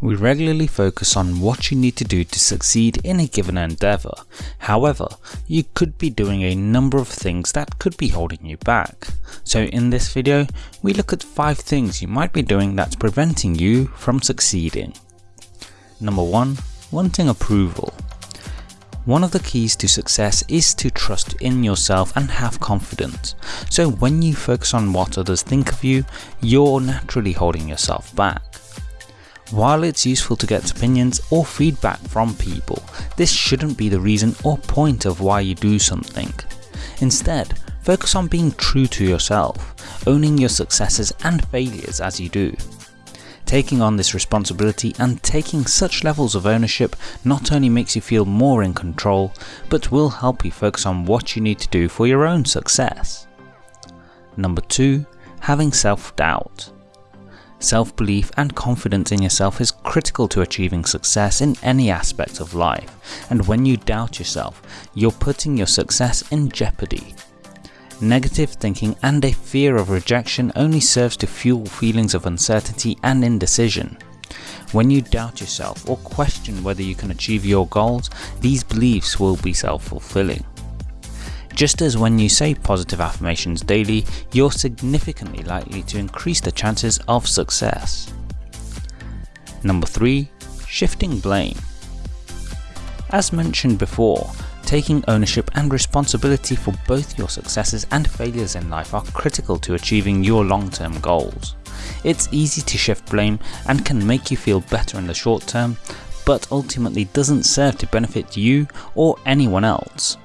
We regularly focus on what you need to do to succeed in a given endeavour, however, you could be doing a number of things that could be holding you back. So in this video, we look at 5 things you might be doing that's preventing you from succeeding. Number 1. Wanting approval. One of the keys to success is to trust in yourself and have confidence. So when you focus on what others think of you, you're naturally holding yourself back. While it's useful to get opinions or feedback from people, this shouldn't be the reason or point of why you do something. Instead, focus on being true to yourself, owning your successes and failures as you do. Taking on this responsibility and taking such levels of ownership not only makes you feel more in control, but will help you focus on what you need to do for your own success. Number 2. Having self-doubt. Self-belief and confidence in yourself is critical to achieving success in any aspect of life, and when you doubt yourself, you're putting your success in jeopardy. Negative thinking and a fear of rejection only serves to fuel feelings of uncertainty and indecision. When you doubt yourself or question whether you can achieve your goals, these beliefs will be self-fulfilling. Just as when you say positive affirmations daily, you're significantly likely to increase the chances of success. Number 3. Shifting blame. As mentioned before, taking ownership and responsibility for both your successes and failures in life are critical to achieving your long-term goals. It's easy to shift blame and can make you feel better in the short term, but ultimately doesn't serve to benefit you or anyone else.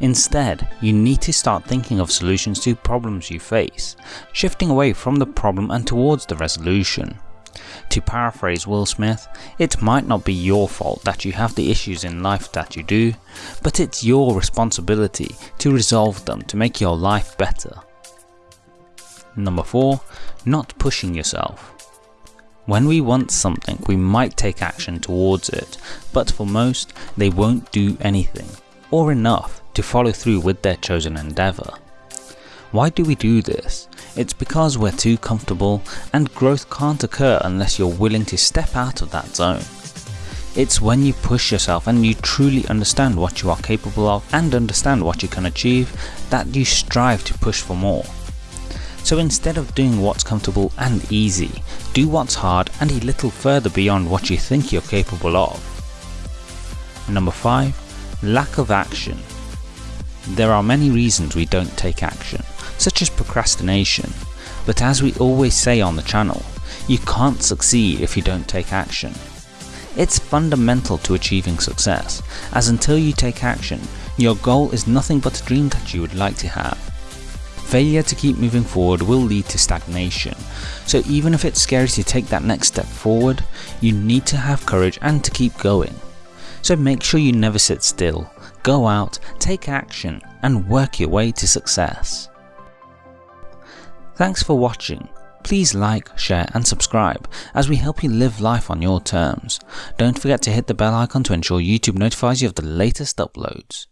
Instead, you need to start thinking of solutions to problems you face, shifting away from the problem and towards the resolution. To paraphrase Will Smith, it might not be your fault that you have the issues in life that you do, but it's your responsibility to resolve them to make your life better. Number 4. Not pushing yourself. When we want something we might take action towards it, but for most they won't do anything, or enough to follow through with their chosen endeavour. Why do we do this? It's because we're too comfortable and growth can't occur unless you're willing to step out of that zone. It's when you push yourself and you truly understand what you are capable of and understand what you can achieve that you strive to push for more. So instead of doing what's comfortable and easy, do what's hard and a little further beyond what you think you're capable of. Number 5. Lack of action there are many reasons we don't take action, such as procrastination, but as we always say on the channel, you can't succeed if you don't take action. It's fundamental to achieving success, as until you take action, your goal is nothing but a dream that you would like to have. Failure to keep moving forward will lead to stagnation, so even if it's scary to take that next step forward, you need to have courage and to keep going. So make sure you never sit still, go out, take action and work your way to success. Thanks for watching. Please like, share and subscribe as we help you live life on your terms. Don't forget to hit the bell icon to ensure YouTube notifies you of the latest uploads.